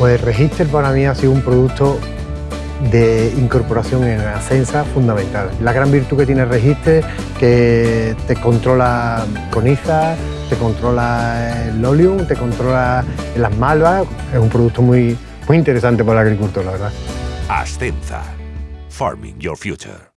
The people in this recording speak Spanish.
Pues Register para mí ha sido un producto de incorporación en ascensa fundamental. La gran virtud que tiene Register que te controla con IZA, te controla el oleum, te controla las malvas, es un producto muy, muy interesante para el agricultor, la verdad. Ascensa. Farming your future.